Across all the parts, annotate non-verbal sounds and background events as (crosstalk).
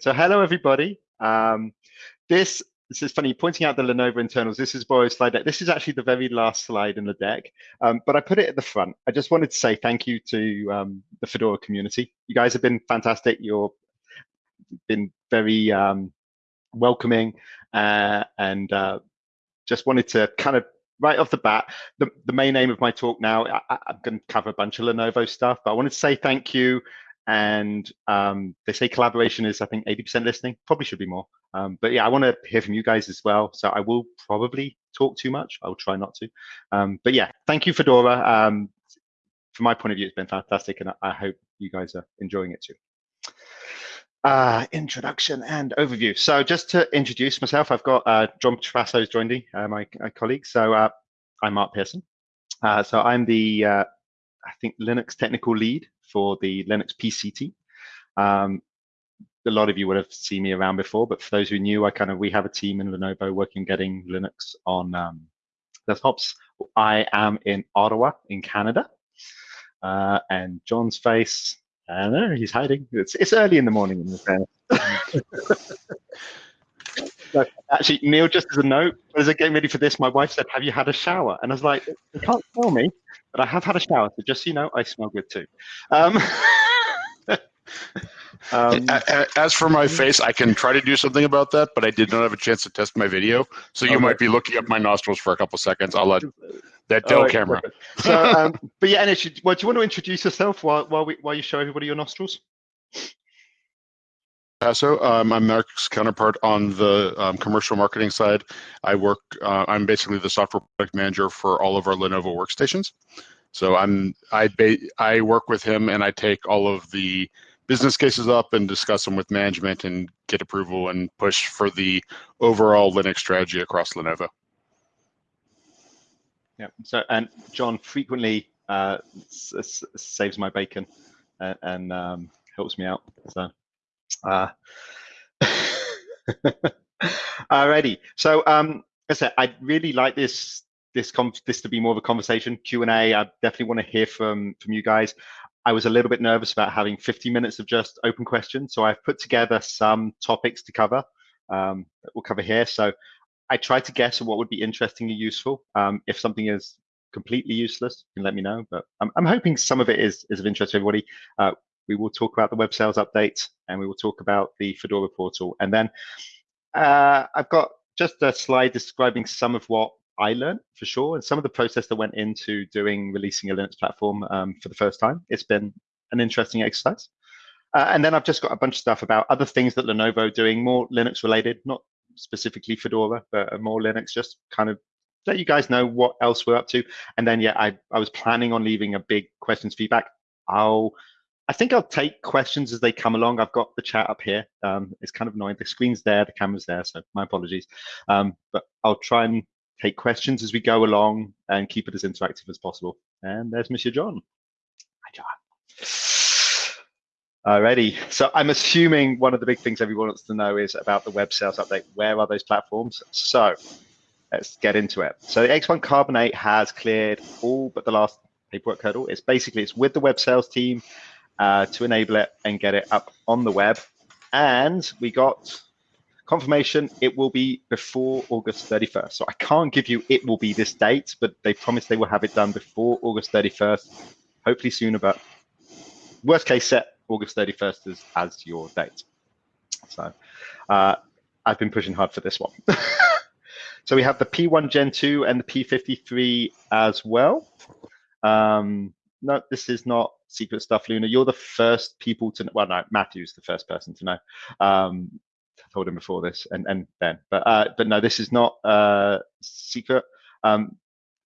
So hello, everybody. Um, this, this is funny, pointing out the Lenovo internals. This is Boris slide deck. This is actually the very last slide in the deck, um, but I put it at the front. I just wanted to say thank you to um, the Fedora community. You guys have been fantastic. You've been very um, welcoming uh, and uh, just wanted to kind of right off the bat, the, the main aim of my talk now, I, am going to cover a bunch of Lenovo stuff, but I wanted to say thank you and um, they say collaboration is I think 80% listening. Probably should be more. Um, but yeah, I want to hear from you guys as well. So I will probably talk too much. I'll try not to. Um, but yeah, thank you, Fedora. Um, from my point of view, it's been fantastic, and I hope you guys are enjoying it too. Uh, introduction and overview. So just to introduce myself, I've got uh, John Trapasso has joined me, uh, my, my, colleague. So uh, I'm Mark Pearson. Uh, so I'm the, uh, I think, Linux technical lead for the Linux PCT. Um, a lot of you would have seen me around before, but for those who knew, I kind of we have a team in Lenovo working getting Linux on um, desktops. I am in Ottawa, in Canada, uh, and John's face. I don't know, he's hiding. It's it's early in the morning in the (laughs) actually, Neil, just as a note, as I getting ready for this, my wife said, "Have you had a shower?" And I was like, "You can't tell me, but I have had a shower. So just so you know, I smell good too." Um, (laughs) um, As for my face, I can try to do something about that, but I did not have a chance to test my video. So you okay. might be looking up my nostrils for a couple seconds. I'll let that Dell right, camera. So, um, but yeah, and well, do you want to introduce yourself while while we while you show everybody your nostrils? Passo. Um, I'm Mark's counterpart on the um, commercial marketing side. I work. Uh, I'm basically the software product manager for all of our Lenovo workstations. So I'm I I work with him and I take all of the business cases up and discuss them with management and get approval and push for the overall Linux strategy across Lenovo. Yeah. So and John frequently uh, saves my bacon and, and um, helps me out. So. Uh, alrighty. So, um, I said, I really like this this this to be more of a conversation Q and A. I definitely want to hear from from you guys. I was a little bit nervous about having 50 minutes of just open questions, so I've put together some topics to cover um, that we'll cover here. So I tried to guess what would be interesting and useful. Um, if something is completely useless, you can let me know. But I'm, I'm hoping some of it is is of interest to everybody. Uh, we will talk about the web sales update and we will talk about the Fedora portal. And then uh, I've got just a slide describing some of what I learned for sure and some of the process that went into doing releasing a Linux platform um, for the first time. It's been an interesting exercise. Uh, and then I've just got a bunch of stuff about other things that Lenovo doing, more Linux related, not specifically Fedora, but more Linux, just kind of let you guys know what else we're up to. And then, yeah, I, I was planning on leaving a big questions feedback. I'll I think I'll take questions as they come along. I've got the chat up here. Um, it's kind of annoying. The screen's there, the camera's there, so my apologies. Um, but I'll try and take questions as we go along and keep it as interactive as possible. And there's Monsieur John. Hi, John. Alrighty. So I'm assuming one of the big things everyone wants to know is about the web sales update. Where are those platforms? So let's get into it. So the X1 Carbon 8 has cleared all but the last paperwork hurdle. It's basically it's with the web sales team uh, to enable it and get it up on the web. And we got confirmation it will be before August 31st. So I can't give you it will be this date, but they promised they will have it done before August 31st, hopefully sooner, but worst case set August 31st as, as your date. So uh, I've been pushing hard for this one. (laughs) so we have the P1 Gen 2 and the P53 as well. Um, no, this is not secret stuff, Luna. You're the first people to well, no, Matthew's the first person to know. Um, I told him before this, and and Ben, but uh, but no, this is not uh, secret. Um,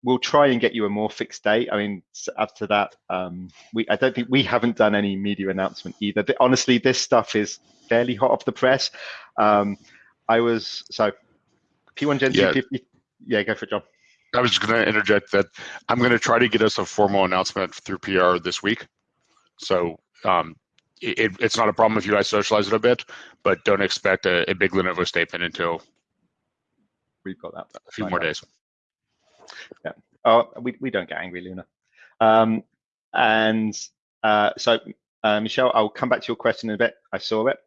we'll try and get you a more fixed date. I mean, after that, um, we I don't think we haven't done any media announcement either. But Honestly, this stuff is fairly hot off the press. Um, I was so P1 Gen yeah. 250. Yeah, go for it, John. I was just going to interject that I'm going to try to get us a formal announcement through PR this week. So um, it, it's not a problem if you guys socialize it a bit, but don't expect a, a big Lenovo statement until we've got that a few more days. Yeah. Oh, we, we don't get angry, Luna. Um, and uh, so, uh, Michelle, I'll come back to your question in a bit. I saw it.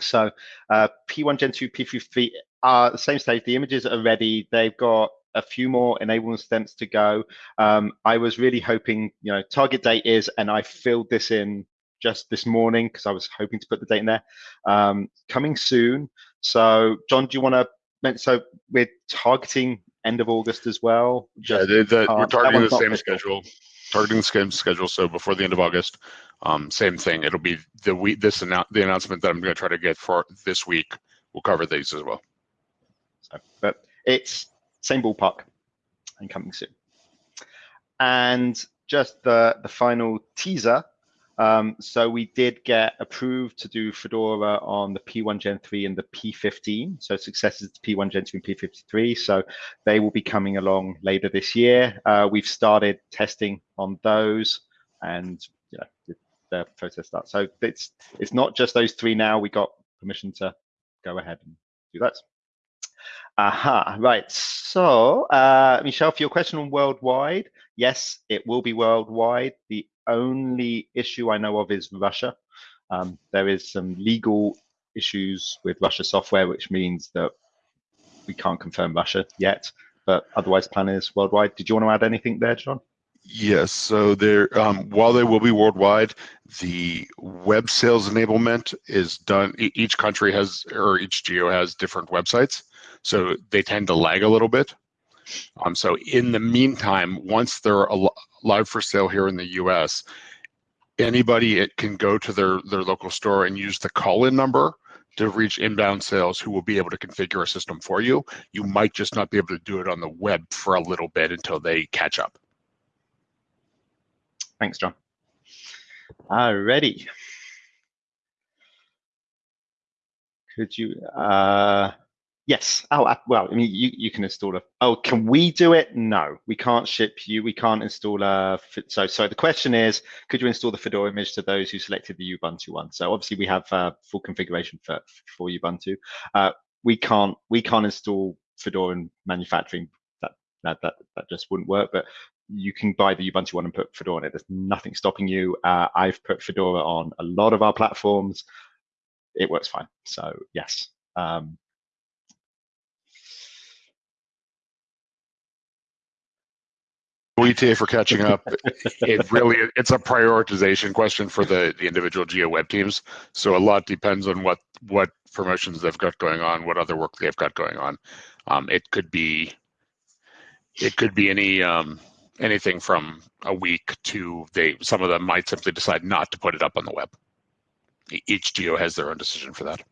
So uh, P1 Gen 2, P3 are the same stage. The images are ready. They've got a few more enablement steps to go. Um, I was really hoping, you know, target date is, and I filled this in just this morning because I was hoping to put the date in there. Um, coming soon. So, John, do you want to? So we're targeting end of August as well. Just, yeah, the, uh, we're targeting the same schedule. Targeting the same schedule. So before the end of August, um, same thing. It'll be the week. This annou- the announcement that I'm going to try to get for this week. We'll cover these as well. So, but it's same ballpark and coming soon. And just the the final teaser um, so we did get approved to do Fedora on the P1 Gen 3 and the P15. So successors to P1 Gen 2 and P53. So they will be coming along later this year. Uh, we've started testing on those and you know, the process starts. So it's it's not just those three now. We got permission to go ahead and do that. Aha, right. So, uh, Michelle, for your question on worldwide, yes, it will be worldwide. The only issue I know of is Russia. Um, there is some legal issues with Russia software, which means that we can't confirm Russia yet, but otherwise plan is worldwide. Did you want to add anything there, John? Yes, so there, um, while they will be worldwide, the web sales enablement is done. Each country has, or each geo has different websites, so they tend to lag a little bit. Um, so in the meantime, once they're live for sale here in the US, anybody it can go to their, their local store and use the call-in number to reach inbound sales who will be able to configure a system for you. You might just not be able to do it on the web for a little bit until they catch up. Thanks, John. Alrighty. Could you, uh, Yes. Oh, well, I mean, you, you can install a. Oh, can we do it? No, we can't ship you. We can't install a. So, so the question is, could you install the Fedora image to those who selected the Ubuntu one? So obviously we have uh, full configuration for for Ubuntu. Uh, we can't we can't install Fedora in manufacturing. That that that just wouldn't work. But you can buy the Ubuntu one and put Fedora on it. There's nothing stopping you. Uh, I've put Fedora on a lot of our platforms. It works fine. So yes. Um, WTA for catching up. it really it's a prioritization question for the the individual geo web teams. So a lot depends on what what promotions they've got going on, what other work they've got going on. Um, it could be it could be any um, anything from a week to they some of them might simply decide not to put it up on the web. Each geo has their own decision for that.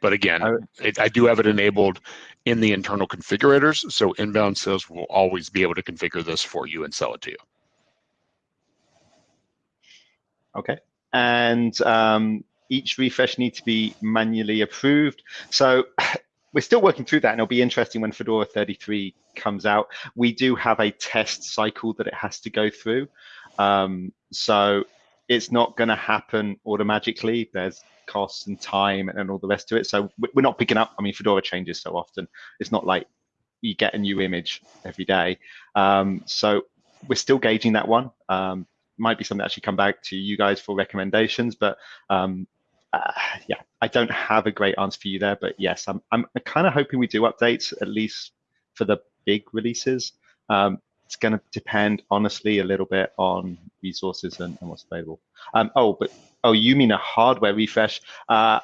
But again, it, I do have it enabled in the internal configurators, so inbound sales will always be able to configure this for you and sell it to you. Okay, and um, each refresh needs to be manually approved. So we're still working through that, and it'll be interesting when Fedora 33 comes out. We do have a test cycle that it has to go through. Um, so it's not going to happen automatically. There's costs and time and all the rest of it. So we're not picking up. I mean, Fedora changes so often. It's not like you get a new image every day. Um, so we're still gauging that one. Um, might be something that actually come back to you guys for recommendations, but um, uh, (sighs) yeah, I don't have a great answer for you there. But yes, I'm I'm kind of hoping we do updates at least for the big releases. Um, it's going to depend honestly a little bit on resources and, and what's available. Um, oh, but Oh, you mean a hardware refresh? Uh,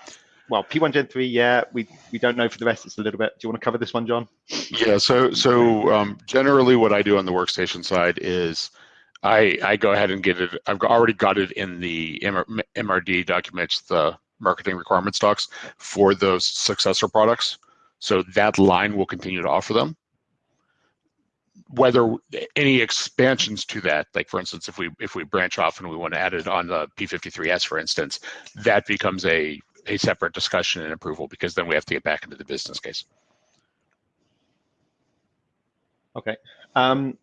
well, P1 Gen 3, yeah, we, we don't know for the rest. It's a little bit. Do you want to cover this one, John? Yeah, so so um, generally what I do on the workstation side is I, I go ahead and get it. I've already got it in the MRD documents, the marketing requirements docs for those successor products. So that line will continue to offer them whether any expansions to that, like for instance, if we if we branch off and we want to add it on the P53S, for instance, that becomes a a separate discussion and approval because then we have to get back into the business case. Okay. Um,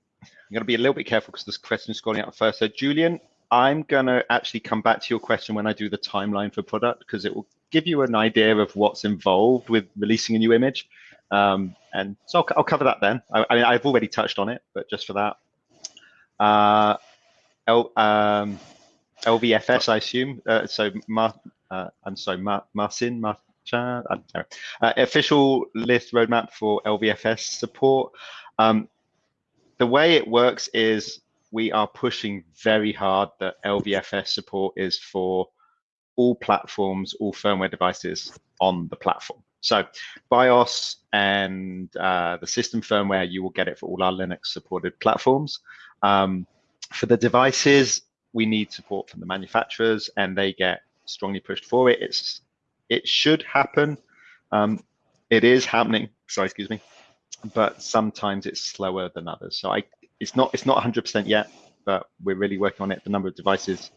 I'm going to be a little bit careful because this question is scrolling out first. So Julian, I'm going to actually come back to your question when I do the timeline for product because it will give you an idea of what's involved with releasing a new image. Um, and so I'll, I'll, cover that then. I, I, mean, I've already touched on it, but just for that. Uh, L, um, LVFS, I assume. Uh, so uh, I'm sorry, Mar Marcin, Mar uh, official list roadmap for LVFS support. Um, the way it works is we are pushing very hard that LVFS support is for all platforms, all firmware devices on the platform. So BIOS and uh, the system firmware, you will get it for all our Linux supported platforms. Um, for the devices, we need support from the manufacturers and they get strongly pushed for it. It's It should happen. Um, it is happening, sorry, excuse me, but sometimes it's slower than others. So I, it's not it's not 100% yet, but we're really working on it. The number of devices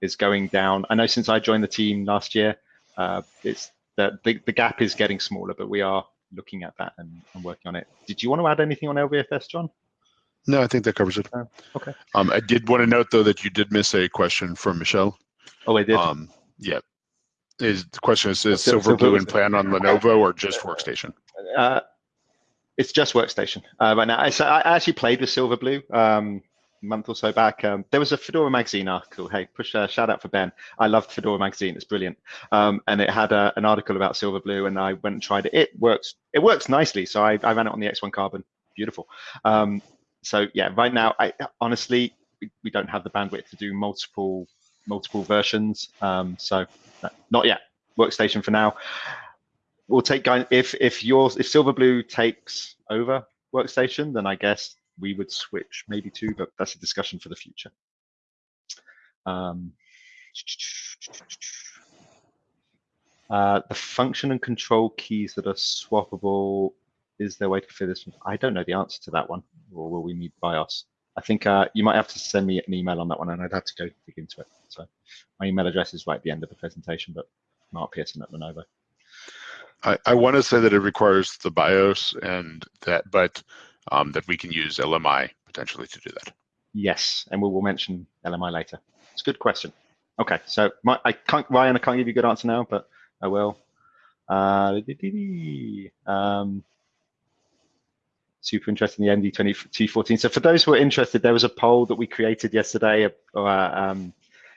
is going down. I know since I joined the team last year, uh, it's the, the, the gap is getting smaller, but we are looking at that and, and, working on it. Did you want to add anything on LVFS, John? No, I think that covers it. Oh, okay. Um, I did want to note though that you did miss a question from Michelle. Oh, I did. Um, yeah. Is the question is, is Silverblue in plan on Lenovo or just Workstation? Uh, it's just Workstation uh, right now. I, so I actually played with Silverblue. Um, month or so back, um, there was a Fedora magazine article. Hey, push a shout out for Ben. I loved Fedora magazine; it's brilliant. Um, and it had a, an article about Silverblue, and I went and tried it. It works. It works nicely. So I, I ran it on the X1 Carbon. Beautiful. Um, so yeah, right now, I honestly we, we, don't have the bandwidth to do multiple multiple versions. Um, so not yet. Workstation for now. We'll take if if yours if Silverblue takes over Workstation, then I guess we would switch maybe two, but that's a discussion for the future. Um, uh, the function and control keys that are swappable, is there a way to fit this? I don't know the answer to that one, or will we need BIOS? I think uh, you might have to send me an email on that one, and I'd have to go dig into it. So my email address is right at the end of the presentation, but Mark Pearson at Lenovo. I, I want to say that it requires the BIOS and that, but um, that we can use LMI potentially to do that. Yes, and we will mention LMI later. It's a good question. Okay, so my, I can't, Ryan, I can't give you a good answer now, but I will. Uh, um, super interesting, the AMD T14. So for those who are interested, there was a poll that we created yesterday uh, um,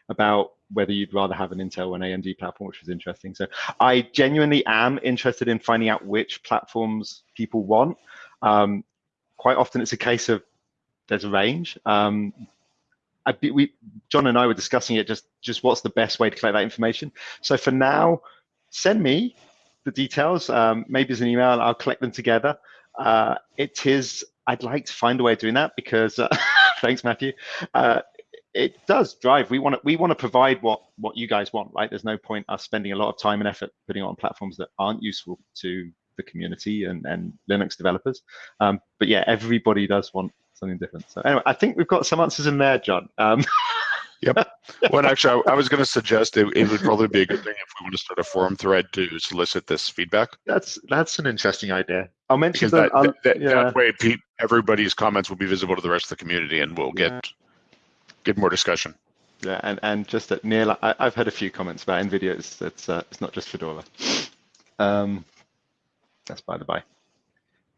about whether you'd rather have an Intel or an AMD platform, which was interesting. So I genuinely am interested in finding out which platforms people want. Um, quite often it's a case of there's a range. Um, I, we, John and I were discussing it, just, just what's the best way to collect that information. So for now, send me the details, um, maybe as an email, I'll collect them together. Uh, it is, I'd like to find a way of doing that because, uh, (laughs) thanks Matthew, uh, it does drive. We want to we want to provide what what you guys want, right? There's no point us spending a lot of time and effort putting on platforms that aren't useful to the community and, and Linux developers. Um, but yeah, everybody does want something different. So anyway, I think we've got some answers in there, John. Um, (laughs) yep. Well, actually, I, I was going to suggest it, it, would probably be a good thing if we want to start a forum thread to solicit this feedback. That's that's an interesting idea. I'll mention that, that, that, yeah. that, way everybody's comments will be visible to the rest of the community, and we'll get yeah. Get more discussion. Yeah, and, and just that Neil, I, have had a few comments about NVIDIA. It's it's, uh, it's not just Fedora. Um, that's by the by.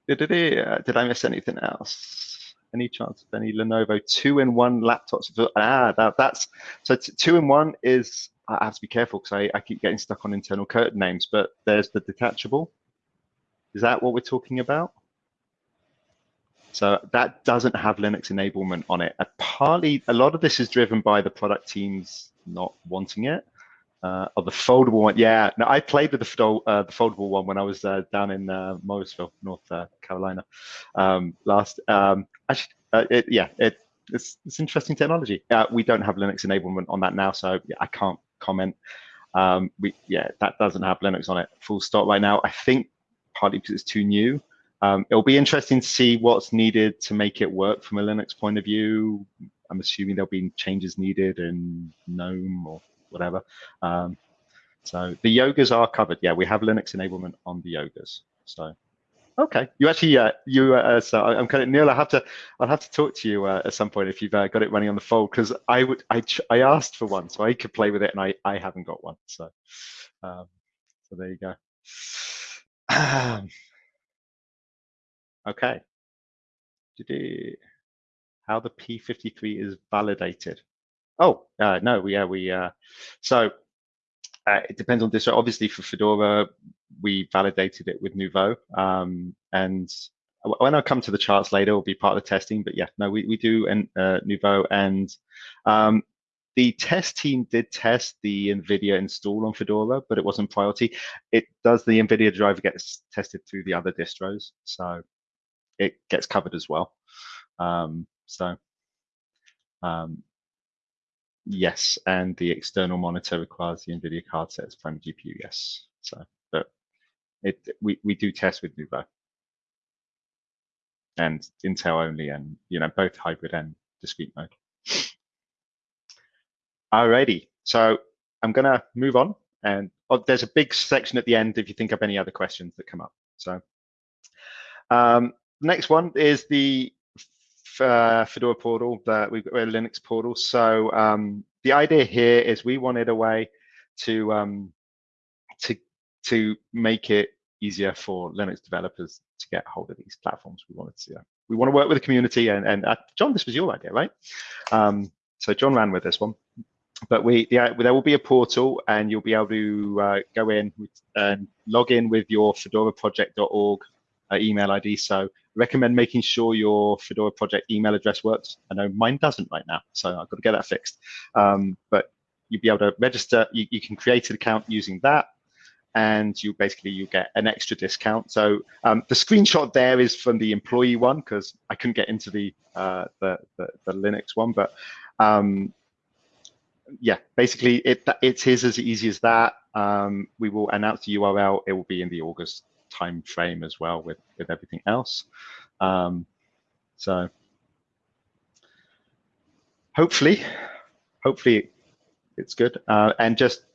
Did, uh, did I miss anything else? Any chance of any Lenovo two-in-one laptops? Ah, that, that's so two-in-one is. I have to be careful because I, I keep getting stuck on internal curtain names. But there's the detachable. Is that what we're talking about? So that doesn't have Linux enablement on it. Uh, partly, a lot of this is driven by the product teams not wanting it. Uh, oh, the foldable one. Yeah, no, I played with the, fold, uh, the foldable one when I was uh, down in uh, Morrisville, North uh, Carolina, um, last. Um, actually, it, yeah, it, it's, it's interesting technology. We don't have Linux enablement on that now, so yeah, I can't comment. Um, we, yeah, that doesn't have Linux on it. Full stop right now. I think partly because it's too new. Um, it'll be interesting to see what's needed to make it work from a Linux point of view. I'm assuming there'll be changes needed in GNOME or whatever. Um, so the yogas are covered. Yeah, we have Linux enablement on the yogas. So okay, you actually uh, you uh, so I'm kind of Neil. I have to I'll have to talk to you uh, at some point if you've uh, got it running on the fold because I would I I asked for one so I could play with it and I I haven't got one. So um, so there you go. (clears throat) okay. How the P53 is validated. Oh, uh, no, we, yeah, we, uh, so uh, it depends on this. Obviously, for Fedora, we validated it with Nouveau, um, and when I come to the charts later, will be part of the testing. But yeah, no, we we do and uh, Nouveau, and um, the test team did test the NVIDIA install on Fedora, but it wasn't priority. It does the NVIDIA driver gets tested through the other distros, so it gets covered as well. Um, so um, yes, and the external monitor requires the NVIDIA card sets from GPU, yes. So, but it we, we do test with Nouveau and Intel only, and you know both hybrid and discrete mode. Alrighty, so I'm gonna move on, and oh, there's a big section at the end if you think of any other questions that come up. So, um, next one is the uh, Fedora portal that we've got a Linux portal. So um, the idea here is we wanted a way to um, to to make it easier for Linux developers to get hold of these platforms. We wanted to uh, we want to work with the community, and and uh, John, this was your idea, right? Um, so John ran with this one, but we yeah, there will be a portal, and you'll be able to uh, go in and log in with your fedoraproject.org uh, email ID. So recommend making sure your Fedora project email address works. I know mine doesn't right now, so I've got to get that fixed. Um, but you'll be able to register. You, you, can create an account using that, and you basically you get an extra discount. So um, the screenshot there is from the employee one because I couldn't get into the, uh, the, the, the Linux one, but um, yeah, basically it it is as easy as that. Um, we will announce the URL. It will be in the August time frame as well with with everything else. Um, so hopefully, hopefully it's good. Uh, and just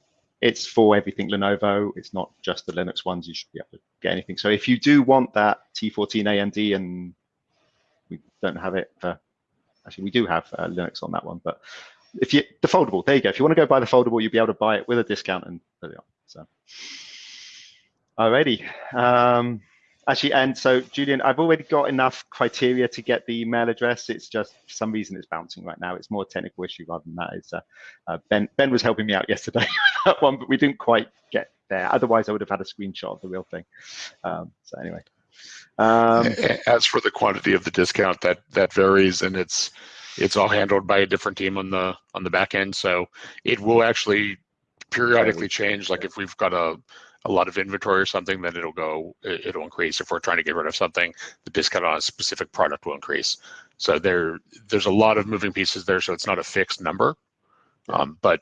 it's for everything Lenovo. It's not just the Linux ones. You should be able to get anything. So if you do want that T14 AMD and we don't have it for, actually we do have uh, Linux on that one, but if you, the foldable, there you go. If you want to go buy the foldable, you'll be able to buy it with a discount and there you are. So. Alrighty. Um, actually, and so Julian, I've already got enough criteria to get the email address. It's just for some reason it's bouncing right now. It's more a technical issue rather than that. It's uh, uh, Ben. Ben was helping me out yesterday (laughs) with that one, but we didn't quite get there. Otherwise, I would have had a screenshot of the real thing. Um, so anyway. Um, As for the quantity of the discount, that that varies, and it's it's all handled by a different team on the on the back end. So it will actually periodically change. Like if we've got a a lot of inventory or something, then it'll go, it'll increase. If we're trying to get rid of something, the discount on a specific product will increase. So there, there's a lot of moving pieces there. So it's not a fixed number, um, but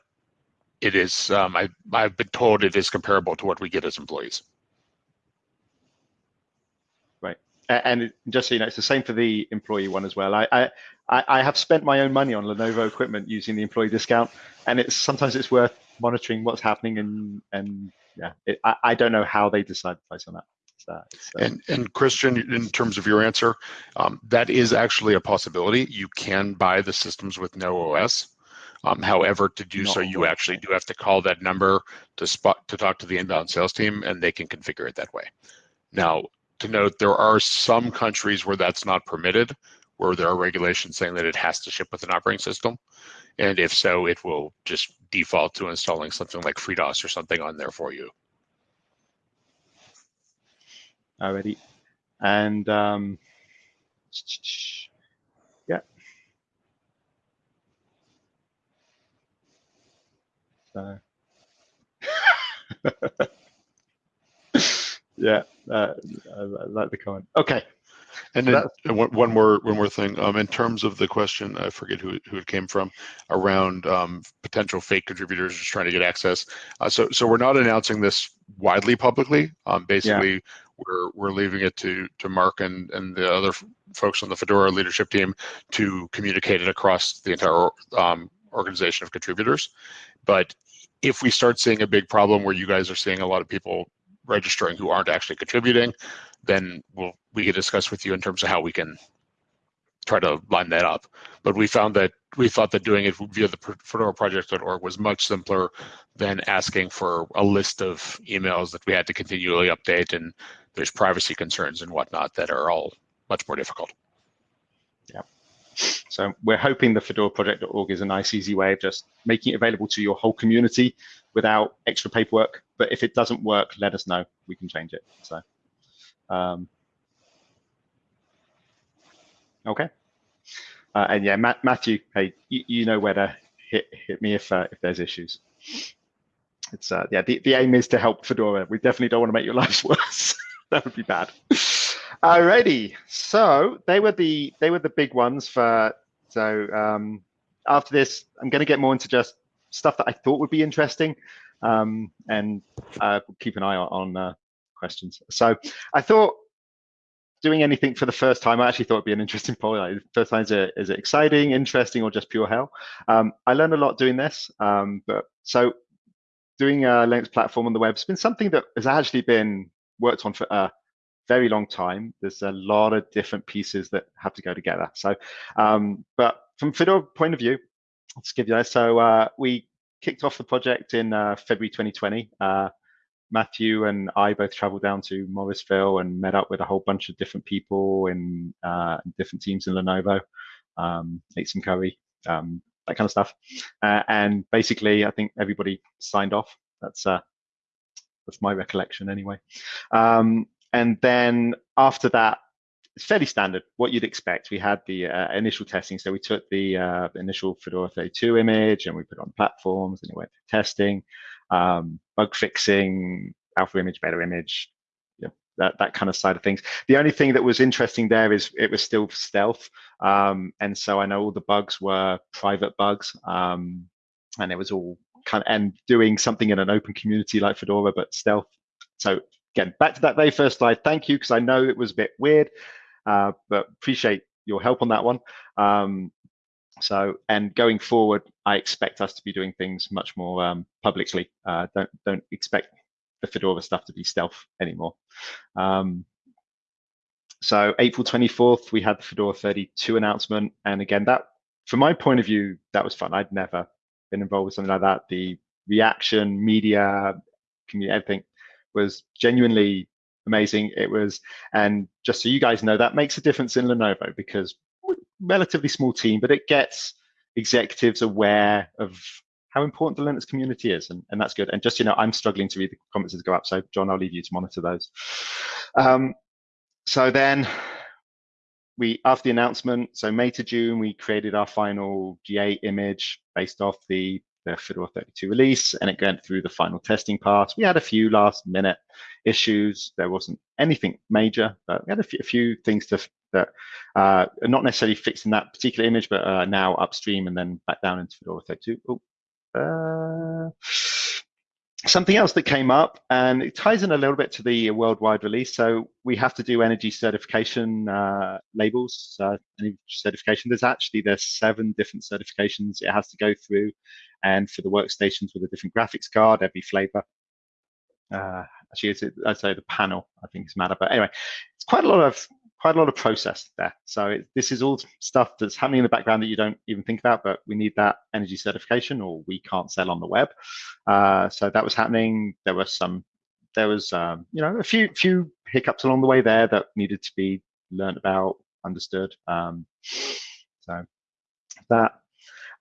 it is. Um, I, I've been told it is comparable to what we get as employees. Right, and just so you know, it's the same for the employee one as well. I, I, I have spent my own money on Lenovo equipment using the employee discount, and it's sometimes it's worth monitoring what's happening and and yeah, it, I, I don't know how they decide the price on that. Uh, and and Christian, in terms of your answer, um, that is actually a possibility. You can buy the systems with no OS. Um, however, to do no, so, you actually do have to call that number to spot to talk to the inbound sales team, and they can configure it that way. Now, to note, there are some countries where that's not permitted, where there are regulations saying that it has to ship with an operating system. And if so, it will just default to installing something like FreeDOS or something on there for you. Already. And um, yeah. So. (laughs) yeah, uh, I, I like the comment. Okay. And then one, one more one more thing. Um, in terms of the question, I forget who who it came from, around um, potential fake contributors just trying to get access. Uh, so so we're not announcing this widely publicly. Um, basically, yeah. we're we're leaving it to to Mark and and the other folks on the Fedora leadership team to communicate it across the entire um, organization of contributors. But if we start seeing a big problem where you guys are seeing a lot of people registering who aren't actually contributing, then we'll we can discuss with you in terms of how we can try to line that up. But we found that we thought that doing it via the fedoraproject.org was much simpler than asking for a list of emails that we had to continually update and there's privacy concerns and whatnot that are all much more difficult. Yeah. So we're hoping the fedoraproject.org is a nice, easy way of just making it available to your whole community without extra paperwork. But if it doesn't work, let us know. We can change it. So, um, okay. Uh, and yeah, Matt, Matthew, hey, you, you, know where to hit hit me if uh, if there's issues. It's uh, yeah, the, the aim is to help Fedora. We definitely don't want to make your (laughs) lives worse. (laughs) that would be bad. Alrighty, so they were the they were the big ones for. So um, after this, I'm going to get more into just stuff that I thought would be interesting, um, and uh, keep an eye on, uh, questions. So I thought doing anything for the first time, I actually thought it'd be an interesting (laughs) poll. Like, first time, is it, is it exciting, interesting, or just pure hell? Um, I learned a lot doing this, um, but so doing a Linux platform on the web has been something that has actually been worked on for a very long time. There's a lot of different pieces that have to go together. So, um, but from Fedora point of view, let's give you that. So uh, we kicked off the project in uh, February 2020. Uh, Matthew and I both traveled down to Morrisville and met up with a whole bunch of different people in uh, different teams in Lenovo, um, ate some curry, um, that kind of stuff. Uh, and basically, I think everybody signed off. That's uh, that's my recollection anyway. Um, and then after that, it's fairly standard, what you'd expect. We had the uh, initial testing. So we took the uh, initial Fedora 32 image and we put it on platforms and it went through testing, um, bug fixing, alpha image, beta image, that, that kind of side of things. The only thing that was interesting there is it was still stealth. Um, and so I know all the bugs were private bugs. Um, and it was all kind of, and doing something in an open community like Fedora, but stealth. So again, back to that very first slide. Thank you, because I know it was a bit weird, uh, but appreciate your help on that one. Um, so, and going forward, I expect us to be doing things much more um, publicly. Uh, don't don't expect the Fedora stuff to be stealth anymore. Um, so April 24th, we had the Fedora 32 announcement. And again, that from my point of view, that was fun. I'd never been involved with something like that. The reaction, media, community, everything was genuinely amazing. It was, and just so you guys know, that makes a difference in Lenovo because relatively small team, but it gets executives aware of how important the Linux community is, and, and that's good. And just you know, I'm struggling to read the comments as go up, so John, I'll leave you to monitor those. Um, so then we, after the announcement, so May to June, we created our final GA image based off the the Fedora 32 release, and it went through the final testing part. We had a few last minute issues. There wasn't anything major, but we had a few, a few things to that uh, not necessarily fixed in that particular image, but uh, now upstream and then back down into Fedora 32. Oh, uh, something else that came up, and it ties in a little bit to the worldwide release. So we have to do energy certification uh, labels, uh, energy certification. There's actually there's seven different certifications it has to go through, and for the workstations with a different graphics card, every flavor. Uh, actually, it's, I'd say the panel I think is matter, but anyway, it's quite a lot of quite a lot of process there. So it, this is all stuff that's happening in the background that you don't even think about, but we need that energy certification or we can't sell on the web. Uh, so that was happening. There was some, there was, um, you know, a few, few hiccups along the way there that needed to be learned about, understood. Um, so that,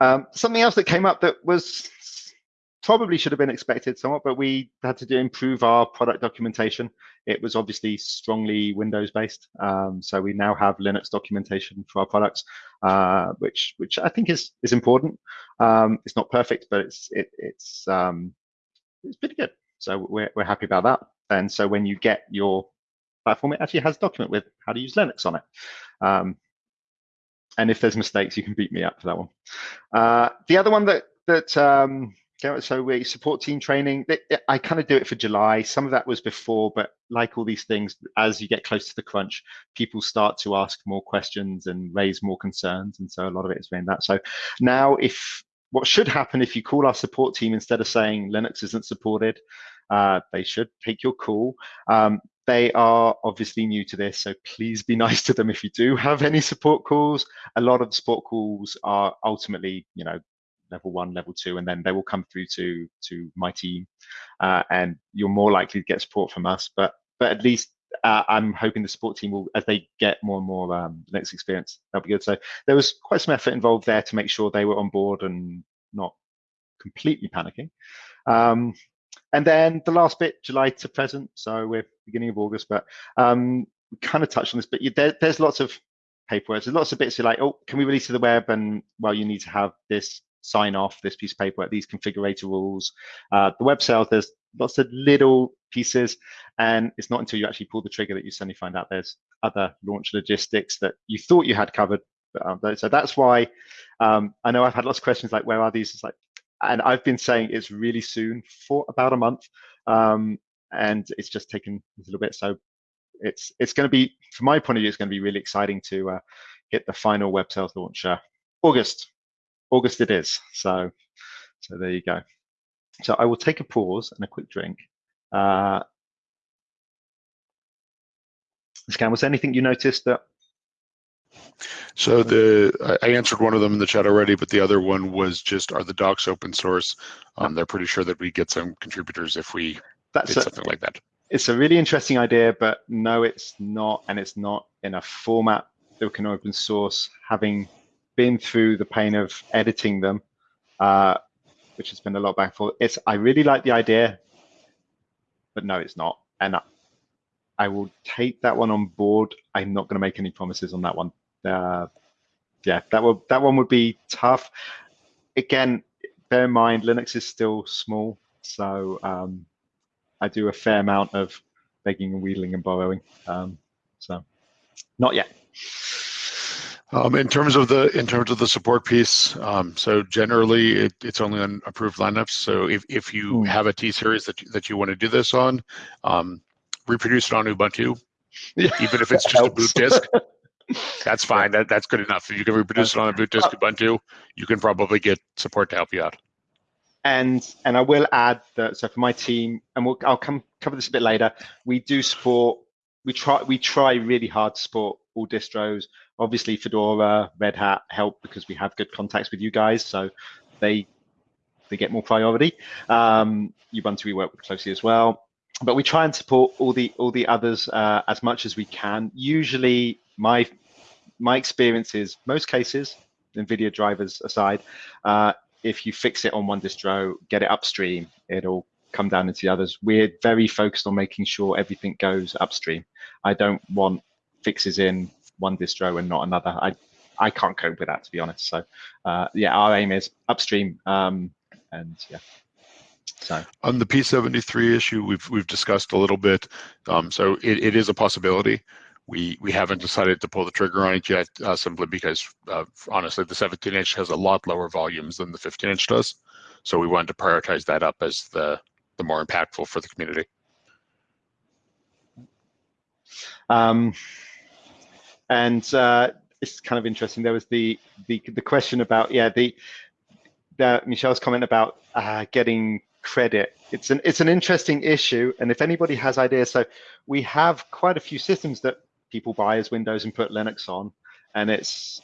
um, something else that came up that was probably should have been expected somewhat, but we had to do improve our product documentation. It was obviously strongly Windows based, um, so we now have Linux documentation for our products, uh, which which I think is is important. Um, it's not perfect, but it's it, it's um, it's pretty good. So we're we're happy about that. And so when you get your platform, it actually has document with how to use Linux on it. Um, and if there's mistakes, you can beat me up for that one. Uh, the other one that that um, so we support team training. I kind of do it for July. Some of that was before, but like all these things, as you get close to the crunch, people start to ask more questions and raise more concerns, and so a lot of it is around that. So now, if what should happen if you call our support team instead of saying Linux isn't supported, uh, they should take your call. Um, they are obviously new to this, so please be (laughs) nice to them if you do have any support calls. A lot of the support calls are ultimately, you know, level one, level two, and then they will come through to to my team, uh, and you're more likely to get support from us. But but at least uh, I'm hoping the support team will, as they get more and more um, Linux experience, that'll be good. So there was quite some effort involved there to make sure they were on board and not completely panicking. Um, and then the last bit, July to present. So we're beginning of August, but um, we kind of touched on this. But you, there, there's lots of paperwork. There's lots of bits you're like, oh, can we release to the web? And well, you need to have this sign off, this piece of paperwork, these configurator rules. Uh, the web sales, there's lots of little pieces, and it's not until you actually pull the trigger that you suddenly find out there's other launch logistics that you thought you had covered. But, um, so that's why um, I know I've had lots of questions like, where are these? It's like, and I've been saying it's really soon for about a month, um, and it's just taken a little bit. So it's it's going to be, from my point of view, it's going to be really exciting to uh, hit the final web sales launch August. August it is. So so there you go. So I will take a pause and a quick drink. Uh, Scan, was there anything you noticed that so the I answered one of them in the chat already, but the other one was just are the docs open source? Um, they're pretty sure that we get some contributors if we That's did a, something like that. It's a really interesting idea, but no, it's not, and it's not in a format that can open source. Having been through the pain of editing them, uh, which has been a lot back forth. It's I really like the idea, but no, it's not, and I, I will take that one on board. I'm not going to make any promises on that one uh, yeah, that would that one would be tough. Again, bear in mind Linux is still small, so um, I do a fair amount of begging and wheedling and borrowing. Um, so not yet. Um, in terms of the in terms of the support piece, um, so generally it, it's only on approved lineups. So if, if you mm. have a T series that that you want to do this on, um, reproduce it on Ubuntu, even if it's (laughs) just a boot disk. That's fine. That, that's good enough. If you can reproduce it on a boot disk Ubuntu, you can probably get support to help you out. And and I will add that. So for my team, and we'll, I'll come cover this a bit later. We do support. We try. We try really hard to support all distros. Obviously, Fedora, Red Hat help because we have good contacts with you guys, so they they get more priority. Um, Ubuntu we work with closely as well but we try and support all the all the others uh, as much as we can. Usually, my my experience is most cases, NVIDIA drivers aside, uh, if you fix it on one distro, get it upstream, it'll come down into the others. We're very focused on making sure everything goes upstream. I don't want fixes in one distro and not another. I I can't cope with that to be honest. So uh, yeah, our aim is upstream, um, and yeah. So on the P73 issue, we've we've discussed a little bit. Um, so it, it is a possibility. We we haven't decided to pull the trigger on it yet, uh, simply because uh, honestly, the 17 inch has a lot lower volumes than the 15 inch does. So we wanted to prioritize that up as the the more impactful for the community. Um, and uh, it's kind of interesting. There was the the the question about yeah the, the Michelle's comment about uh, getting credit. It's an it's an interesting issue, and if anybody has ideas, so we have quite a few systems that people buy as Windows and put Linux on, and it's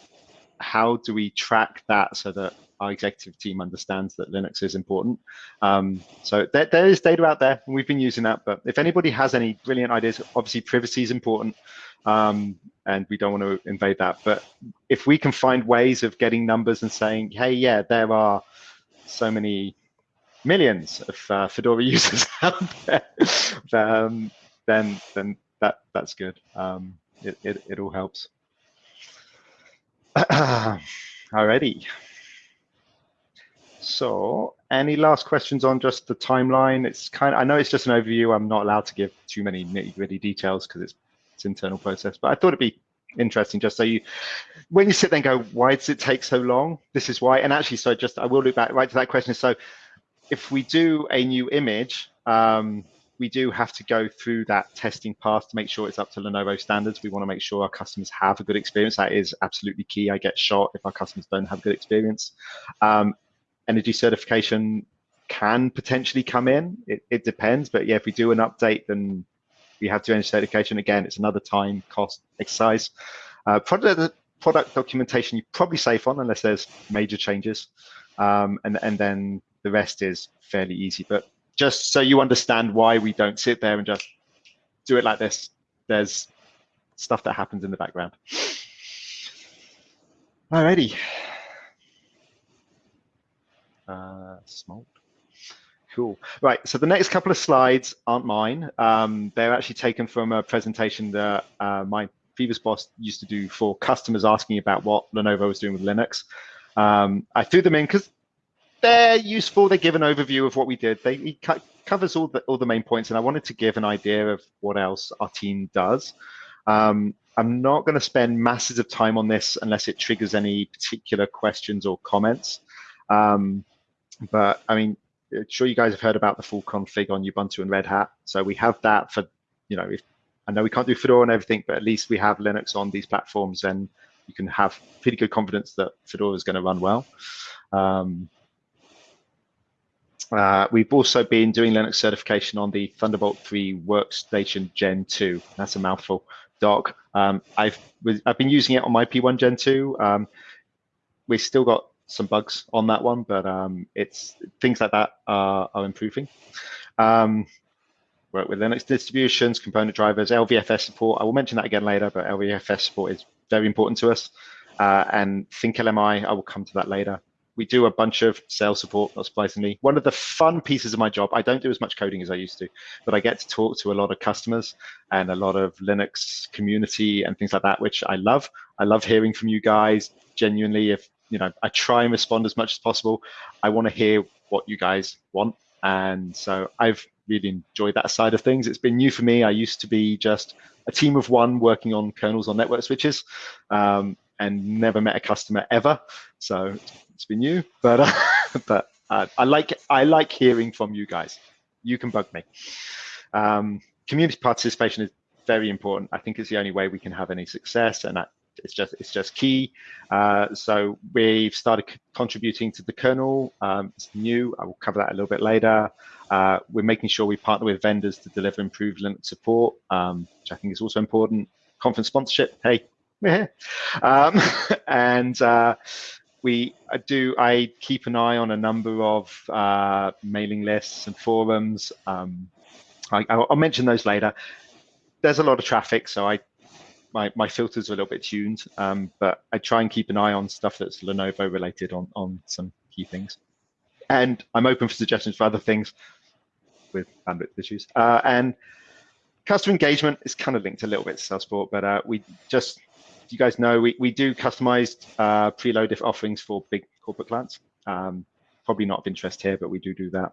how do we track that so that our executive team understands that Linux is important. Um, so there, there is data out there, and we've been using that. But if anybody has any brilliant ideas, obviously privacy is important, um, and we don't want to invade that. But if we can find ways of getting numbers and saying, hey, yeah, there are so many millions of uh, Fedora (laughs) users out there, um, then then that that's good. Um, it, it it all helps. (clears throat) Alrighty. So, any last questions on just the timeline? It's kind. Of, I know it's just an overview. I'm not allowed to give too many nitty gritty details because it's internal process. But I thought it'd be interesting just so you when you sit there and go why does it take so long this is why and actually so just i will look back right to that question so if we do a new image, um, we do have to go through that testing path to make sure it's up to Lenovo standards. We want to make sure our customers have a good experience. That is absolutely key. I get shot if our customers don't have a good experience. Um, energy certification can potentially come in. It, it, depends, but yeah, if we do an update, then we have to energy certification. Again, it's another time cost exercise. Uh, product, product documentation, you're probably safe on unless there's major changes. Um, and, and then the rest is fairly easy. But just so you understand why we don't sit there and just do it like this, there's stuff that happens in the background. Alrighty. Uh, small. Cool. Right. So the next couple of slides aren't mine. Um, they're actually taken from a presentation that uh, my previous boss used to do for customers asking about what Lenovo was doing with Linux. Um, I threw them in because they're useful. They give an overview of what we did. They he covers all the all the main points, and I wanted to give an idea of what else our team does. Um, I'm not going to spend masses of time on this unless it triggers any particular questions or comments. Um, but I mean, sure you guys have heard about the full config on Ubuntu and Red Hat. So we have that for, you know, if I know we can't do Fedora and everything, but at least we have Linux on these platforms and you can have pretty good confidence that Fedora is going to run well. Um, uh, we've also been doing Linux certification on the Thunderbolt 3 Workstation Gen 2. That's a mouthful doc. Um, I've I've been using it on my P1 Gen 2. Um, we've still got some bugs on that one, but um, it's things like that are, are improving. Um, work with Linux distributions, component drivers, LVFS support. I will mention that again later, but LVFS support is very important to us. Uh, and ThinkLMI, I will come to that later. We do a bunch of sales support, not surprisingly. One of the fun pieces of my job, I don't do as much coding as I used to, but I get to talk to a lot of customers and a lot of Linux community and things like that, which I love. I love hearing from you guys. Genuinely, if you know, I try and respond as much as possible. I want to hear what you guys want. And so I've really enjoyed that side of things. It's been new for me. I used to be just a team of one working on kernels on network switches um, and never met a customer ever. So it's been new, but uh, (laughs) but uh, I like I like hearing from you guys. You can bug me. Um, community participation is very important. I think it's the only way we can have any success, and it's just it's just key. Uh, so we've started contributing to the kernel. Um, it's new. I will cover that a little bit later. Uh, we're making sure we partner with vendors to deliver improved Linux support, um, which I think is also important. Conference sponsorship. Hey, we're here. Um, (laughs) and uh, we do. I keep an eye on a number of uh, mailing lists and forums. Um, I, will mention those later. There's a lot of traffic, so I my, my filters are a little bit tuned, um, but I try and keep an eye on stuff that's Lenovo related on, on some key things. And I'm open for suggestions for other things with bandwidth issues. Uh, and customer engagement is kind of linked a little bit to Salesport, but uh, we just, you guys know, we, we do customized uh, preload offerings for big corporate clients. Um, probably not of interest here, but we do do that.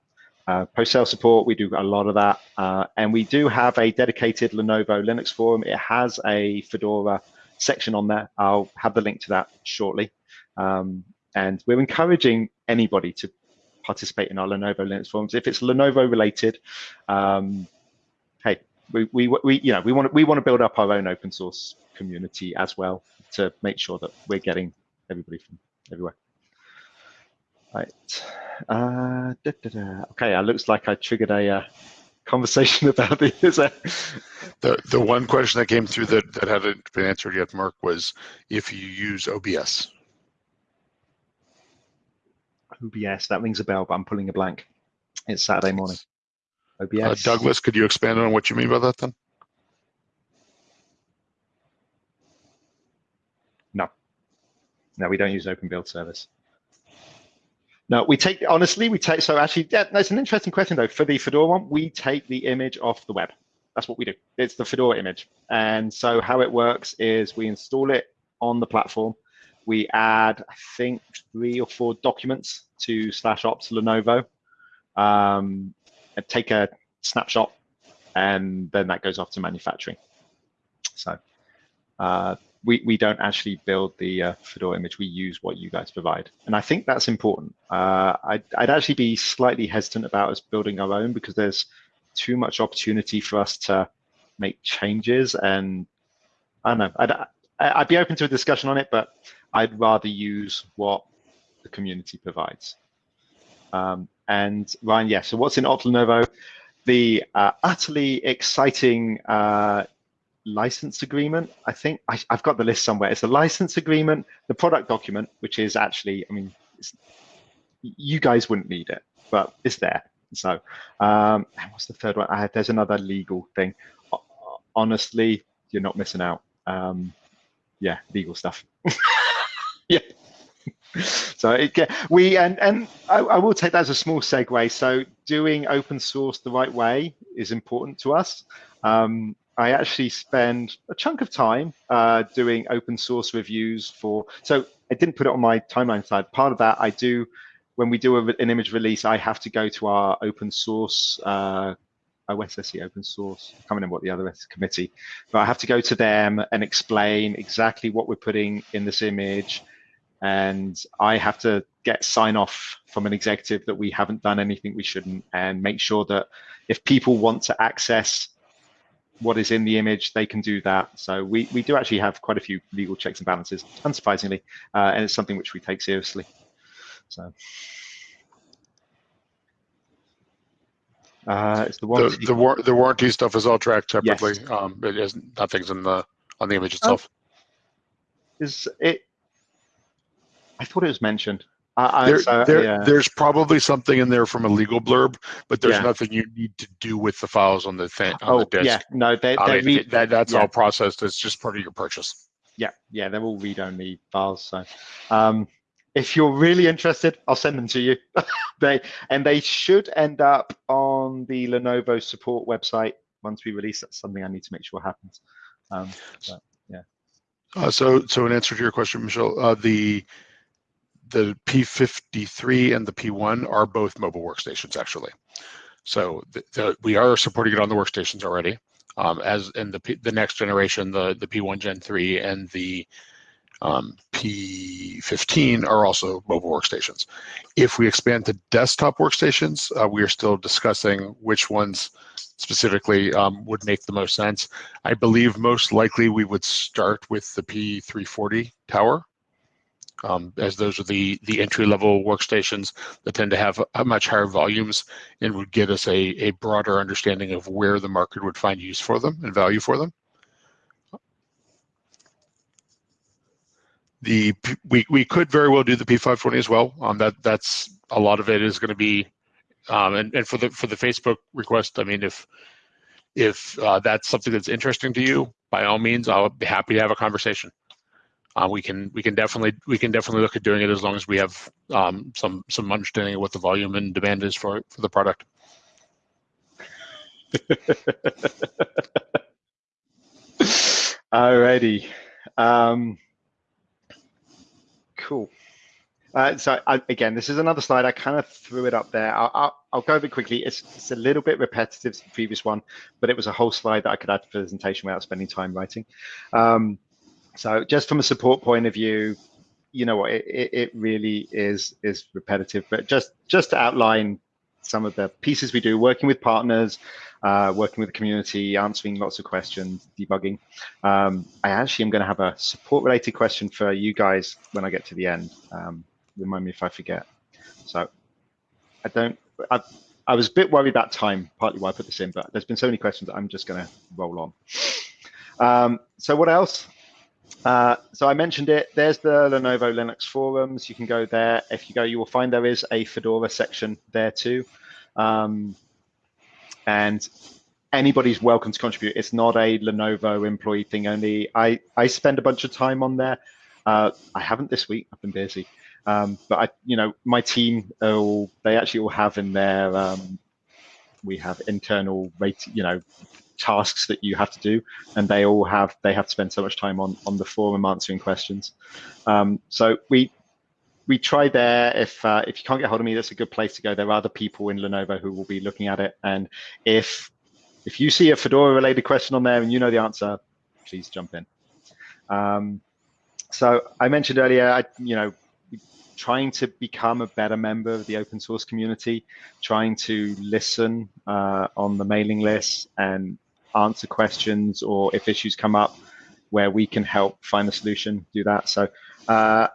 Uh, post-sale support, we do a lot of that. Uh, and we do have a dedicated Lenovo Linux forum. It has a Fedora section on there. I'll have the link to that shortly. Um, and we're encouraging anybody to participate in our Lenovo Linux forums. If it's Lenovo related, um, hey, we, we, we, you know, we want we want to build up our own open source community as well to make sure that we're getting everybody from everywhere. Right. Uh, da, da, da. Okay, it looks like I triggered a uh, conversation (laughs) about the The the one question that came through that, that hadn't been answered yet, Mark, was if you use OBS. OBS, that rings a bell, but I'm pulling a blank. It's Saturday morning. OBS. Uh, Douglas, could you expand on what you mean by that then? No. No, we don't use open build service. No, we take honestly, we take so actually, yeah, that's an interesting question though. For the Fedora one, we take the image off the web. That's what we do. It's the Fedora image. And so how it works is we install it on the platform. We add, I think, three or four documents to slash opt Lenovo. Um, take a snapshot, and then that goes off to manufacturing. So uh, we, we don't actually build the uh, Fedora image. We use what you guys provide. And I think that's important. Uh, I'd, I'd actually be slightly hesitant about us building our own because there's too much opportunity for us to make changes. And I don't know, I'd, I'd be open to a discussion on it, but I'd rather use what the community provides. Um, and Ryan, yeah, so what's in Opt Lenovo? The uh, utterly exciting uh, license agreement. I think I, have got the list somewhere. It's a license agreement, the product document, which is actually, I mean, you guys wouldn't need it, but it's there. So, um, what's the third one? I, there's another legal thing. honestly, you're not missing out. Um, yeah, legal stuff. (laughs) yeah. So it, we and and I, I, will take that as a small segue. So doing open source the right way is important to us. Um, I actually spend a chunk of time uh, doing open source reviews for. So I didn't put it on my timeline slide. Part of that I do when we do a, an image release. I have to go to our open source uh, OSSE open source. I can't remember what the other is, committee, but I have to go to them and explain exactly what we're putting in this image. And I have to get sign off from an executive that we haven't done anything we shouldn't and make sure that if people want to access what is in the image, they can do that. So we, we do actually have quite a few legal checks and balances, unsurprisingly, uh, and it's something which we take seriously. So. Uh, it's the warranty. The, the, war the warranty stuff is all tracked separately. Yes. Um, it is nothing's in the on the image itself. Oh. Is it? I thought it was mentioned. There, so, there, yeah. There's probably something in there from a legal blurb, but there's yeah. nothing you need to do with the files on the thing on oh, the disk. Yeah, no, they, I mean, that, that's yeah. all processed. It's just part of your purchase. Yeah, yeah, they're all read-only files. So, um, if you're really interested, I'll send them to you. (laughs) they and they should end up on the Lenovo support website once we release. That's something I need to make sure happens. Um, but, yeah. Uh, so, so in answer to your question, Michelle, uh, the the P53 and the P1 are both mobile workstations actually. So the, the, we are supporting it on the workstations already. Um, as in the the next generation, the the P1 Gen 3 and the um, P15 are also mobile workstations. If we expand to desktop workstations, uh, we are still discussing which ones specifically um, would make the most sense. I believe most likely we would start with the P340 tower, um, as those are the, the entry-level workstations that tend to have a, much higher volumes and would get us a, a broader understanding of where the market would find use for them and value for them. the we we could very well do the P520 as well. Um, that that's a lot of it is going to be, um, and and for the for the Facebook request, I mean, if if uh, that's something that's interesting to you, by all means, I'll be happy to have a conversation. Uh, we can we can definitely we can definitely look at doing it as long as we have um, some some understanding of what the volume and demand is for for the product. (laughs) Alrighty. Um, Cool. Uh, so I, again, this is another slide. I kind of threw it up there. I'll, I'll, I'll go over it quickly. It's, it's, a little bit repetitive to the previous one, but it was a whole slide that I could add to the presentation without spending time writing. Um, so just from a support point of view, you know what, it, it really is is repetitive, but just just to outline some of the pieces we do, working with partners, uh, working with the community, answering lots of questions, debugging. Um, I actually am going to have a support related question for you guys when I get to the end. Um, remind me if I forget. So I don't, I, I was a bit worried about time, partly why I put this in, but there's been so many questions I'm just going to roll on. Um, so what else? Uh, so I mentioned it, there's the Lenovo Linux forums. You can go there. If you go, you will find there is a Fedora section there too. Um, and anybody's welcome to contribute. It's not a Lenovo employee thing only. I, I spend a bunch of time on there. Uh, I haven't this week. I've been busy. Um, but I, you know, my team, all, they actually all have in there. Um, we have internal rate, you know, tasks that you have to do, and they all have they have to spend so much time on on the forum answering questions. Um, so we we try there. If uh, if you can't get hold of me, that's a good place to go. There are other people in Lenovo who will be looking at it. And if if you see a Fedora related question on there and you know the answer, please jump in. Um, so I mentioned earlier, I, you know, trying to become a better member of the open source community, trying to listen uh, on the mailing list and answer questions or if issues come up where we can help find a solution, do that. So uh,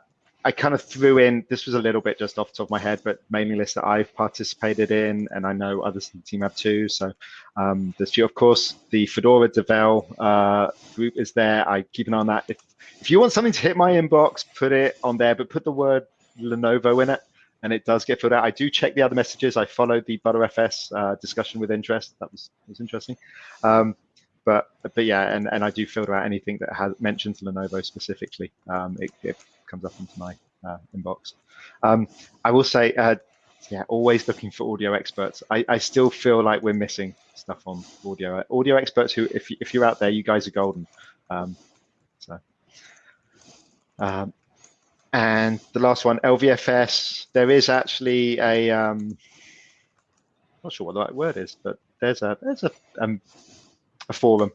I kind of threw in, this was a little bit just off the top of my head, but mailing list that I've participated in, and I know others in the team have too. So um, there's few, of course, the Fedora Devel uh, group is there. I keep an eye on that. If, if you want something to hit my inbox, put it on there, but put the word Lenovo in it, and it does get filled out. I do check the other messages. I followed the Btrfs uh, discussion with interest. That was, was interesting. Um, but but yeah, and, and I do filter out anything that has mentions Lenovo specifically. Um, it, it comes up into my uh, inbox. Um, I will say, uh, yeah, always looking for audio experts. I, I still feel like we're missing stuff on audio. Audio experts who, if, if you're out there, you guys are golden. Um, so, um, and the last one, LVFS. There is actually a, um, not sure what the right word is, but there's a there's a um, a forum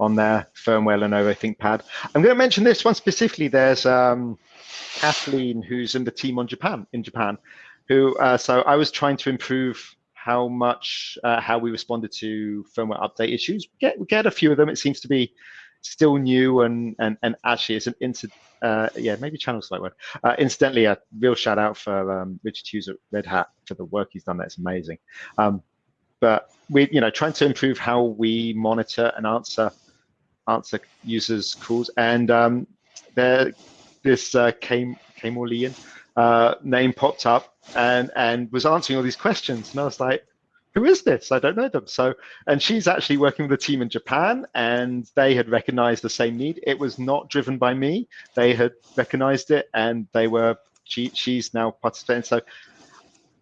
on their firmware Lenovo ThinkPad. I'm going to mention this one specifically. There's um, Kathleen, who's in the team on Japan in Japan, who uh, so I was trying to improve how much uh, how we responded to firmware update issues. We get we get a few of them. It seems to be still new and and and actually it's an incident. Uh, yeah, maybe channel's the word. Uh, incidentally, a real shout out for um, Richard Hughes at Red Hat for the work he's done. That's amazing. Um, but we, you know, trying to improve how we monitor and answer answer users' calls. And um, there, this uh, came came uh, name popped up and and was answering all these questions, and I was like, who is this? I don't know them. So, and she's actually working with a team in Japan, and they had recognized the same need. It was not driven by me. They had recognized it, and they were. She, she's now participating. So,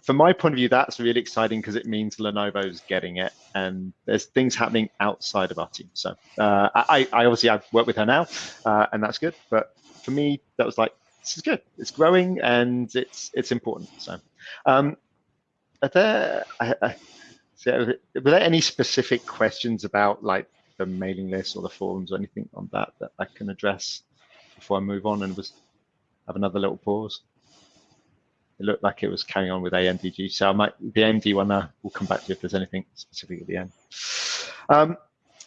from my point of view, that's really exciting because it means Lenovo's getting it, and there's things happening outside of our team. So, uh, I, I obviously I've worked with her now, uh, and that's good. But for me, that was like this is good. It's growing, and it's it's important. So. Um, are there, I, I, so were there any specific questions about like the mailing list or the forums or anything on that that I can address before I move on and was have another little pause? It looked like it was carrying on with AMDG, so I might the AMD one. Uh, we'll come back to if there's anything specific at the end. Um,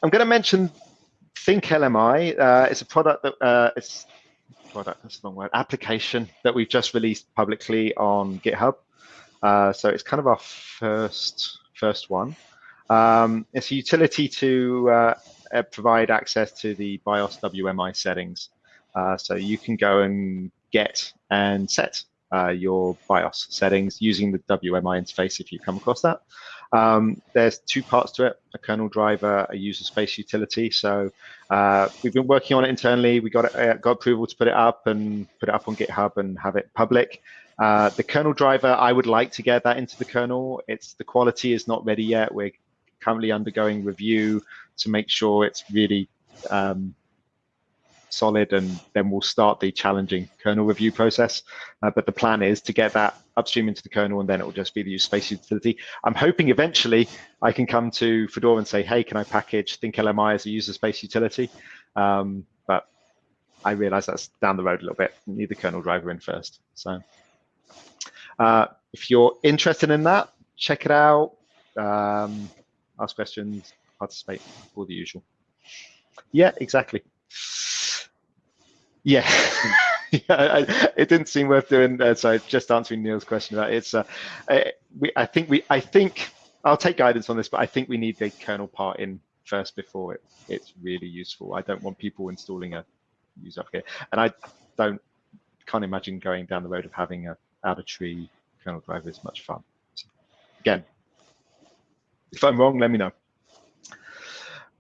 I'm going to mention Think LMI. Uh, it's a product that uh, it's product. That's the wrong word. Application that we've just released publicly on GitHub. Uh, so it's kind of our first first one. Um, it's a utility to uh, uh provide access to the BIOS WMI settings. Uh, so you can go and get and set uh, your BIOS settings using the WMI interface if you come across that. Um, there's two parts to it, a kernel driver, a user space utility. So uh, we've been working on it internally. We got, it, uh, got approval to put it up and put it up on GitHub and have it public. Uh, the kernel driver, I would like to get that into the kernel. It's the quality is not ready yet. We're currently undergoing review to make sure it's really um, solid, and then we'll start the challenging kernel review process. Uh, but the plan is to get that upstream into the kernel, and then it will just be the user space utility. I'm hoping eventually I can come to Fedora and say, hey, can I package Think LMI as a user space utility? Um, but I realize that's down the road a little bit. need the kernel driver in first. So. Uh, if you're interested in that, check it out, um, ask questions, participate, all the usual. Yeah, exactly. Yeah. (laughs) yeah, I, it didn't seem worth doing. Uh, so just answering Neil's question about it, it's. Uh, uh, we, I think we. I think I'll take guidance on this, but I think we need the kernel part in first before it, it's really useful. I don't want people installing a user application, and I don't can't imagine going down the road of having a out of tree kernel driver is much fun. So, again, if I'm wrong, let me know.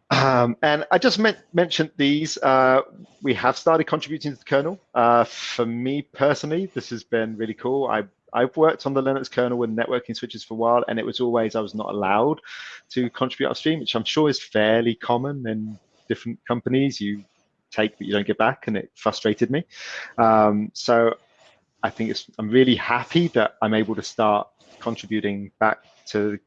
Um, and I just mentioned these. Uh, we have started contributing to the kernel. Uh, for me personally, this has been really cool. I, I've worked on the Linux kernel with networking switches for a while, and it was always I was not allowed to contribute upstream, which I'm sure is fairly common in different companies. You take but you don't get back, and it frustrated me. Um, so I think it's, I'm really happy that I'm able to start contributing back to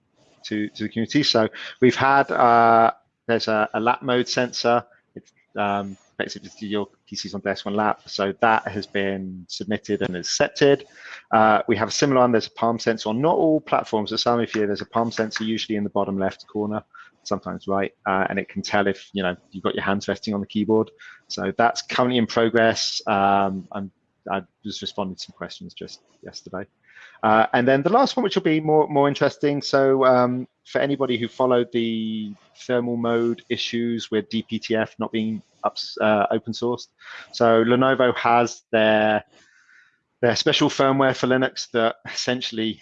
to, to the community. So we've had uh, there's a, a, lap mode sensor. It's um, basically your PCs on desk one lap. So that has been submitted and accepted. Uh, we have a similar one. There's a palm sensor on not all platforms. At some of you, there's a palm sensor usually in the bottom left corner, sometimes right, uh, and it can tell if you know you've got your hands resting on the keyboard. So that's currently in progress. Um, I'm I was responding to some questions just yesterday. Uh, and then the last one, which will be more more interesting. So um, for anybody who followed the thermal mode issues with DPTF not being uh, open sourced, so Lenovo has their their special firmware for Linux that essentially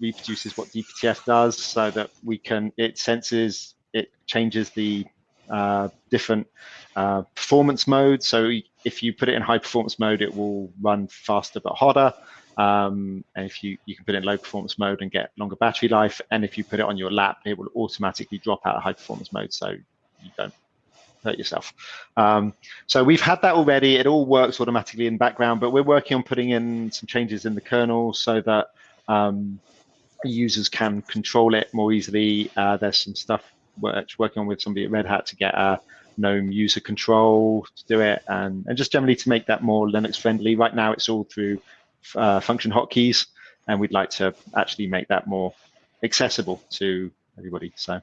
reproduces what DPTF does, so that we can it senses it changes the uh, different uh, performance modes. So if you put it in high performance mode, it will run faster but hotter. Um, and if you, you can put it in low performance mode and get longer battery life. And if you put it on your lap, it will automatically drop out of high performance mode so you don't hurt yourself. Um, so we've had that already. It all works automatically in the background, but we're working on putting in some changes in the kernel so that um, users can control it more easily. Uh, there's some stuff working on with somebody at Red Hat to get a GNOME user control to do it, and, and just generally to make that more Linux friendly. Right now, it's all through uh, function hotkeys, and we'd like to actually make that more accessible to everybody. So,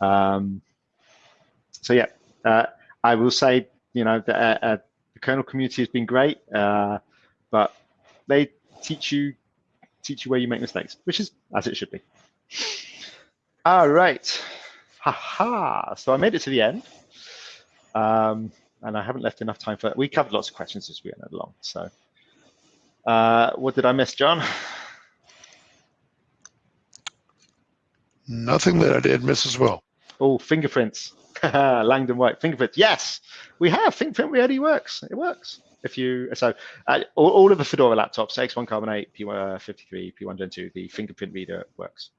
um, so yeah, uh, I will say, you know, the, uh, uh the kernel community has been great, uh, but they teach you teach you where you make mistakes, which is as it should be. All right. Haha. So I made it to the end. Um, and I haven't left enough time for we covered lots of questions as we went along. So uh, what did I miss, John? Nothing that I did miss as well. Oh, fingerprints. (laughs) Langdon White fingerprints. Yes, we have fingerprint really works. It works. If you so uh, all, all, of the Fedora laptops, X1 Carbon 8, P53, P1 Gen 2, the fingerprint reader works.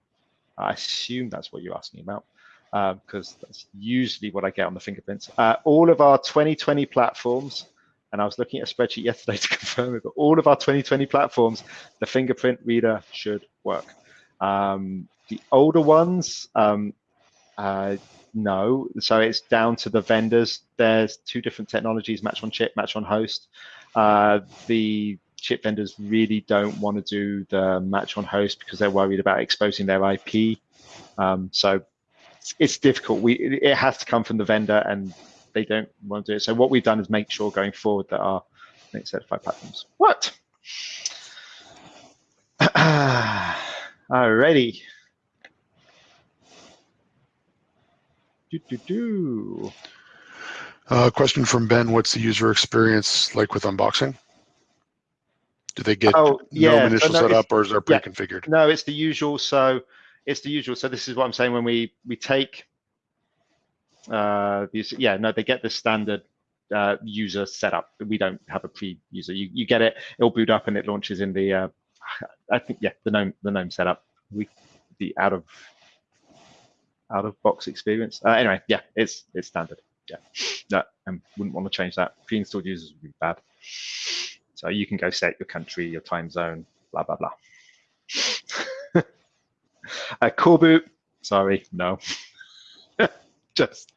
I assume that's what you're asking about because um, that's usually what I get on the fingerprints. Uh, all of our 2020 platforms, and I was looking at a spreadsheet (laughs) yesterday to confirm it, but all of our 2020 platforms, the fingerprint reader should work. Um, the older ones, um, uh, no. So it's down to the vendors. There's two different technologies, match on chip, match on host. Uh, the chip vendors really don't want to do the match on host because they're worried about exposing their IP. Um, so it's, it's difficult. We it has to come from the vendor, and they don't want to do it. So what we've done is make sure going forward that our Linux certified platforms What? (clears throat) Alrighty. Do, do, do. Uh, question from Ben, what's the user experience like with unboxing? Do they get oh, yeah. no initial so no, setup or is there pre-configured? Yeah, no, it's the usual. So it's the usual. So this is what I'm saying when we we take uh these yeah no they get the standard uh, user setup. We don't have a pre-user. You you get it. It'll boot up and it launches in the uh, I think yeah the gnome the gnome setup. We the out of out of box experience. Uh, anyway, yeah, it's it's standard. Yeah, no, and wouldn't want to change that. Pre-installed users would be bad. So you can go set your country, your time zone, blah blah blah. (laughs) A coreboot, sorry, no. (laughs) Just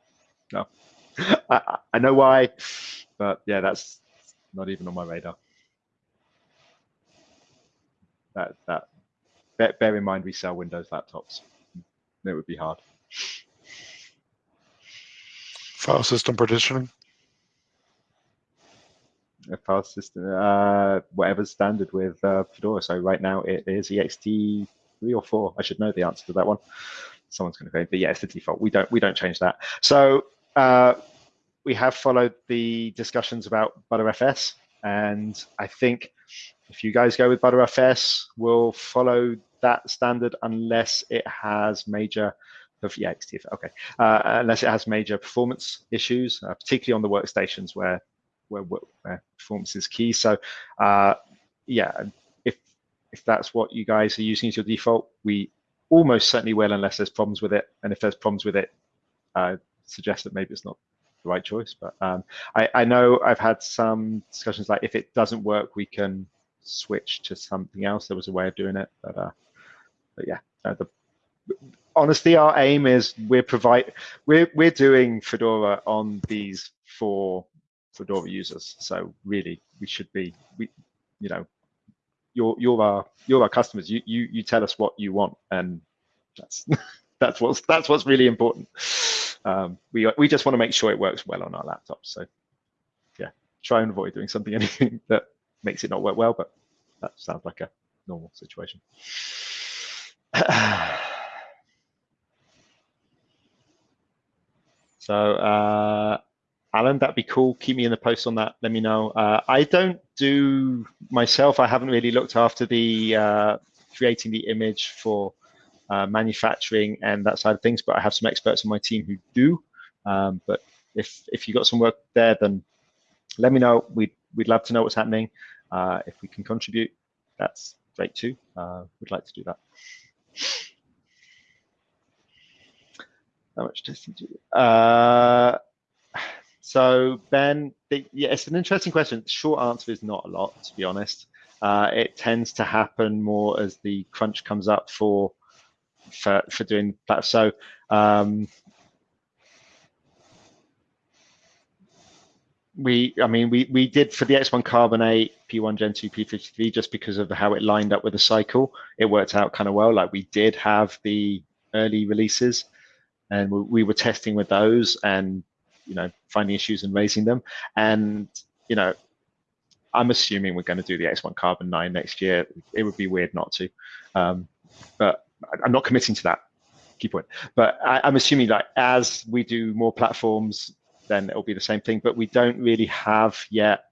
no. I, I know why, but yeah, that's not even on my radar. That that bear, bear in mind we sell Windows laptops. It would be hard. File system partitioning. A file system, uh, whatever's standard with uh, Fedora. So right now it is ext three or four. I should know the answer to that one. Someone's going to go, but yeah, it's the default. We don't we don't change that. So uh, we have followed the discussions about Btrfs, and I think if you guys go with Btrfs, we'll follow that standard unless it has major yeah, XTF, okay. Uh, unless it has major performance issues, uh, particularly on the workstations where, where, where performance is key. So uh, yeah, if that's what you guys are using as your default, we almost certainly will unless there's problems with it. And if there's problems with it, I suggest that maybe it's not the right choice. But um, I, I, know I've had some discussions like if it doesn't work, we can switch to something else. There was a way of doing it, but, uh, but yeah, uh, the, honestly, our aim is we're provide we're we're doing Fedora on these for Fedora users. So really, we should be we you know you're you're our you're our customers. You you you tell us what you want, and that's (laughs) that's what's that's what's really important. Um, we we just want to make sure it works well on our laptops. So yeah, try and avoid doing something (laughs) anything that makes it not work well. But that sounds like a normal situation. (sighs) so uh, Alan, that'd be cool. Keep me in the post on that. Let me know. Uh, I don't do myself. I haven't really looked after the uh, creating the image for uh, manufacturing and that side of things, but I have some experts on my team who do. Um, but if if you got some work there, then let me know. We'd we'd love to know what's happening. Uh, if we can contribute, that's great too. Uh, we'd like to do that. How much testing do you? So Ben, the, yeah, it's an interesting question. The short answer is not a lot, to be honest. Uh, it tends to happen more as the crunch comes up for for for doing that. So um, we, I mean, we we did for the X1 Carbon 8 P1 Gen 2 P53 just because of how it lined up with the cycle. It worked out kind of well. Like we did have the early releases, and we, we were testing with those, and you know, finding issues and raising them. And you know, I'm assuming we're going to do the X1 Carbon 9 next year. It would be weird not to, um, but I'm not committing to that. Key point. But I, I'm assuming like as we do more platforms, then it'll be the same thing. But we don't really have yet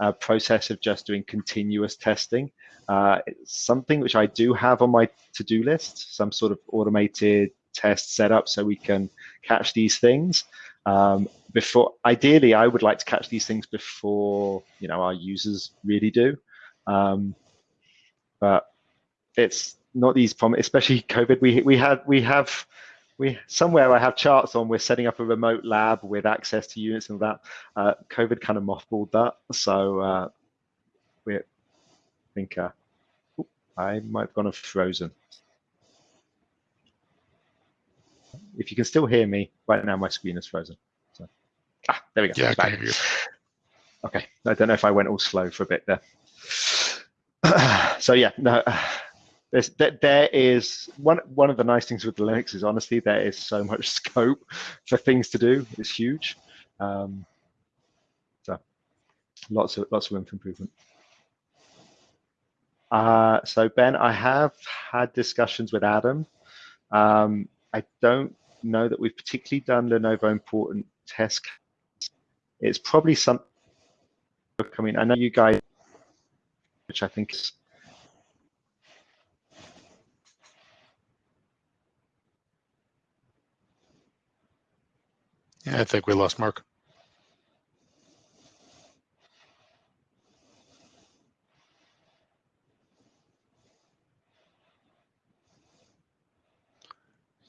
a process of just doing continuous testing. Uh, it's something which I do have on my to-do list, some sort of automated test setup so we can catch these things. Um, before, ideally, I would like to catch these things before you know our users really do. Um, but it's not these problems, especially (laughs) COVID. We we had we have we somewhere I have charts on. We're setting up a remote lab with access to units and that. Uh, COVID kind of mothballed that, so uh, we think uh, I might have gone off frozen. If you can still hear me right now, my screen is frozen. Ah, there we go. Yeah, I can hear you. Okay, I don't know if I went all slow for a bit there. (clears throat) so yeah, no, there's there, there is one one of the nice things with the Linux is honestly there is so much (laughs) scope for things to do. It's huge. Um, so lots of lots of room for improvement. Uh, so Ben, I have had discussions with Adam. Um, I don't know that we've particularly done Lenovo important test. It's probably something. I mean, I know you guys, which I think is Yeah, I think we lost Mark.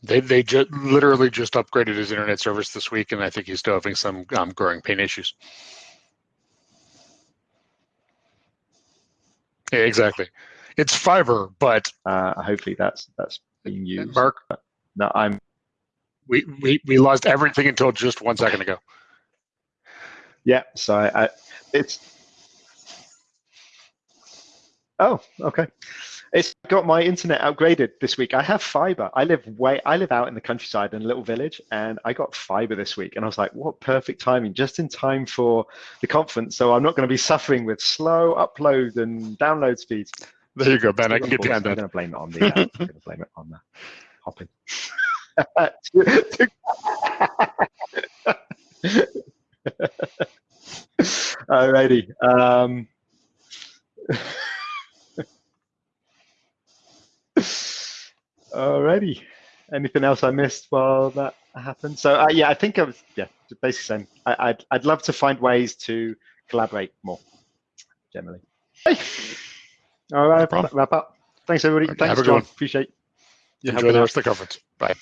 They they just literally just upgraded his internet service this week, and I think he's still having some um, growing pain issues. Yeah, exactly. It's fiber, but uh, hopefully that's that's being used. Mark, No, I'm we, we we lost everything until just one second ago. yeah. So I, I it's oh okay. It's got my internet upgraded this week. I have fiber. I live way. I live out in the countryside in a little village, and I got fiber this week. And I was like, "What perfect timing! Just in time for the conference, so I'm not going to be suffering with slow upload and download speeds." There you go, Ben. I can get I'm behind going to blame it on the. Uh, I'm going to blame it on the hopping. (laughs) Alrighty. Um, (laughs) alrighty. Anything else I missed while that happened? So uh, yeah, I think I was yeah basically saying I, I'd I'd love to find ways to collaborate more. Generally. Hey. All right. problem. Wrap up. Thanks everybody. Okay, Thanks John. Appreciate. you Enjoy the rest of the conference. Bye.